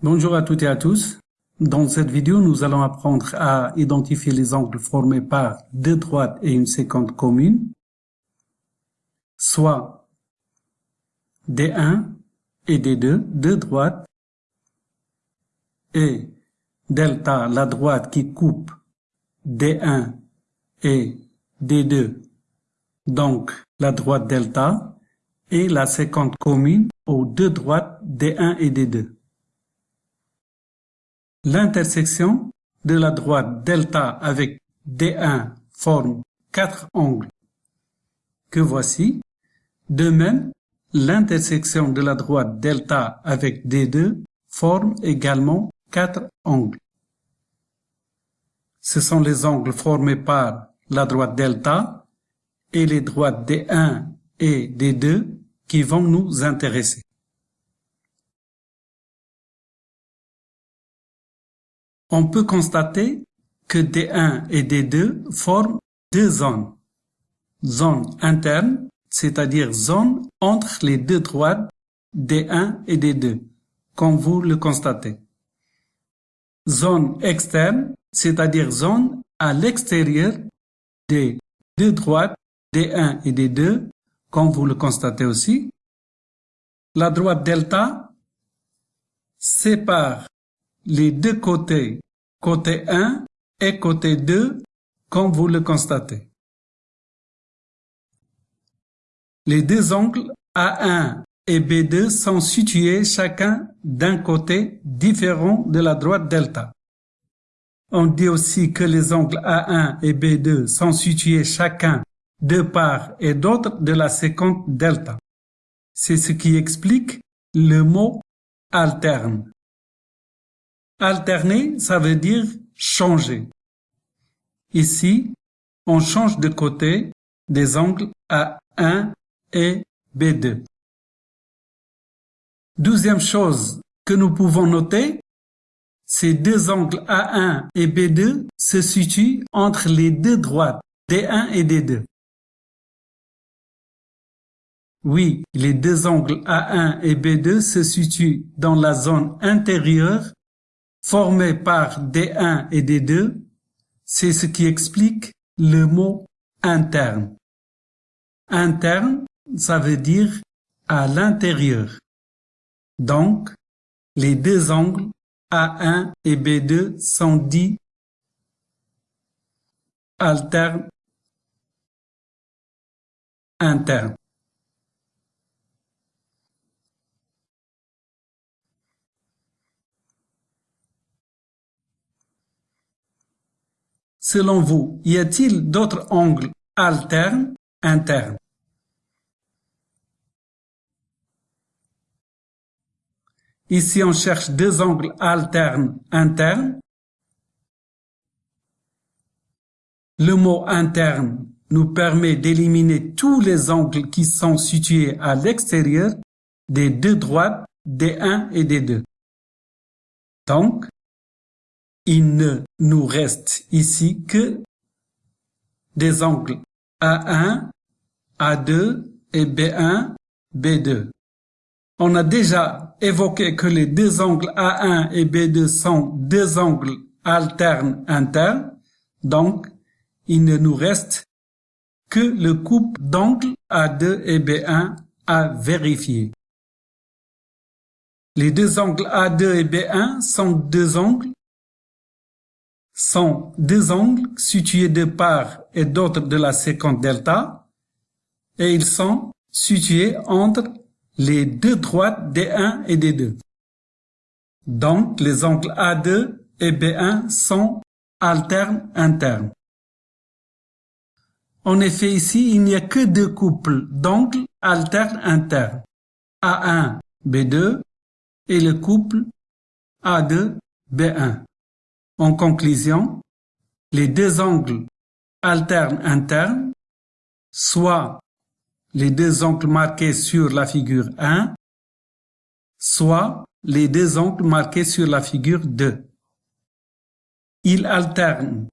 Bonjour à toutes et à tous. Dans cette vidéo, nous allons apprendre à identifier les angles formés par deux droites et une séquente commune, soit D1 et D2, deux droites, et delta, la droite qui coupe D1 et D2, donc la droite delta, et la séquente commune aux deux droites D1 et D2. L'intersection de la droite delta avec D1 forme quatre angles que voici. De même, l'intersection de la droite delta avec D2 forme également quatre angles. Ce sont les angles formés par la droite delta et les droites D1 et D2 qui vont nous intéresser. On peut constater que D1 et D2 forment deux zones. Zone interne, c'est-à-dire zone entre les deux droites D1 et D2, comme vous le constatez. Zone externe, c'est-à-dire zone à l'extérieur des deux droites D1 et D2, comme vous le constatez aussi. La droite delta sépare les deux côtés, côté 1 et côté 2, comme vous le constatez. Les deux angles A1 et B2 sont situés chacun d'un côté différent de la droite delta. On dit aussi que les angles A1 et B2 sont situés chacun de part et d'autre de la séquence delta. C'est ce qui explique le mot alterne. Alterner, ça veut dire changer. Ici, on change de côté des angles A1 et B2. Douzième chose que nous pouvons noter, ces deux angles A1 et B2 se situent entre les deux droites D1 et D2. Oui, les deux angles A1 et B2 se situent dans la zone intérieure formés par D1 et D2, c'est ce qui explique le mot interne. Interne, ça veut dire à l'intérieur. Donc, les deux angles A1 et B2 sont dits alternes internes. Selon vous, y a-t-il d'autres angles alternes internes? Ici, on cherche deux angles alternes internes. Le mot interne nous permet d'éliminer tous les angles qui sont situés à l'extérieur des deux droites des 1 et des 2. Donc, il ne nous reste ici que des angles A1, A2 et B1, B2. On a déjà évoqué que les deux angles A1 et B2 sont deux angles alternes internes, donc il ne nous reste que le couple d'angles A2 et B1 à vérifier. Les deux angles A2 et B1 sont deux angles sont deux angles situés de part et d'autre de la séquence delta et ils sont situés entre les deux droites D1 et D2. Donc, les angles A2 et B1 sont alternes internes. En effet, ici, il n'y a que deux couples d'angles alternes internes. A1, B2 et le couple A2, B1. En conclusion, les deux angles alternes internes, soit les deux angles marqués sur la figure 1, soit les deux angles marqués sur la figure 2. Ils alternent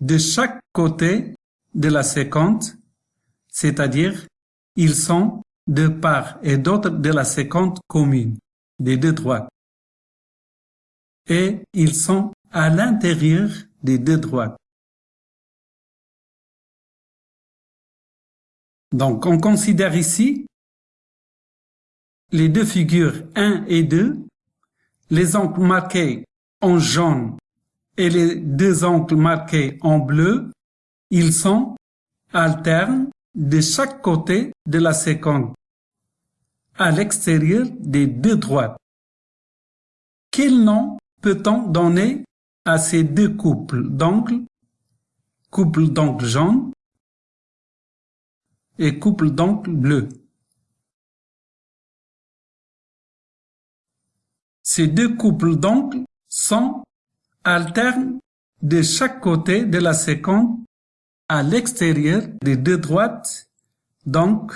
de chaque côté de la séquence, c'est-à-dire ils sont de part et d'autre de la séquence commune des deux droites. et ils sont à l'intérieur des deux droites. Donc on considère ici les deux figures 1 et 2, les angles marqués en jaune et les deux angles marqués en bleu, ils sont alternes de chaque côté de la séquence, à l'extérieur des deux droites. Quel nom peut-on donner à ces deux couples d'angles, couple d'angles jaune et couple d'angles bleu. Ces deux couples d'angles sont alternes de chaque côté de la séquence à l'extérieur des deux droites, donc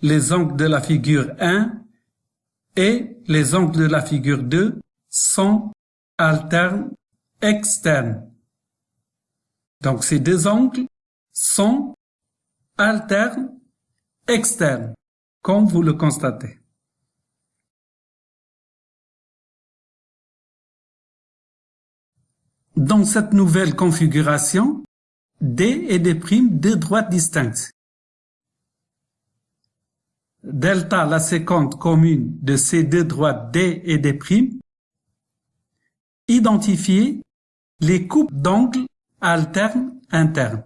les angles de la figure 1 et les angles de la figure 2 sont alternes externes. Donc ces deux angles sont alternes externes, comme vous le constatez. Dans cette nouvelle configuration, D des primes deux droites distinctes. Delta, la séquence commune de ces deux droites D et D', identifier les coupes d'angles alternes internes.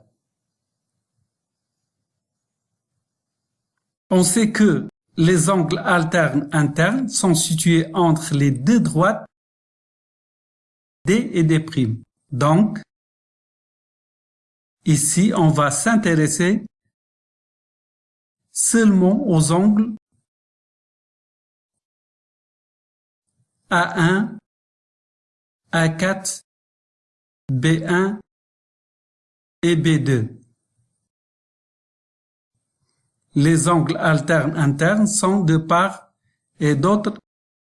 On sait que les angles alternes internes sont situés entre les deux droites D et D'. Donc, ici, on va s'intéresser seulement aux angles A1, A4, B1 et B2. Les angles alternes internes sont de part et d'autre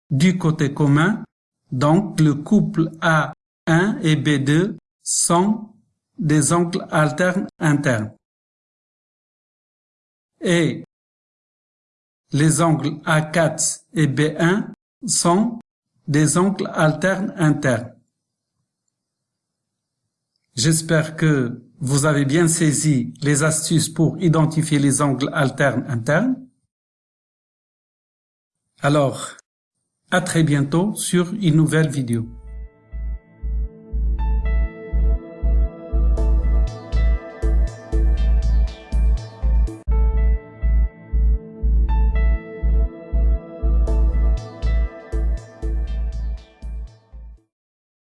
du côté commun donc, le couple A1 et B2 sont des angles alternes internes. Et les angles A4 et B1 sont des angles alternes internes. J'espère que vous avez bien saisi les astuces pour identifier les angles alternes internes. Alors, à très bientôt sur une nouvelle vidéo.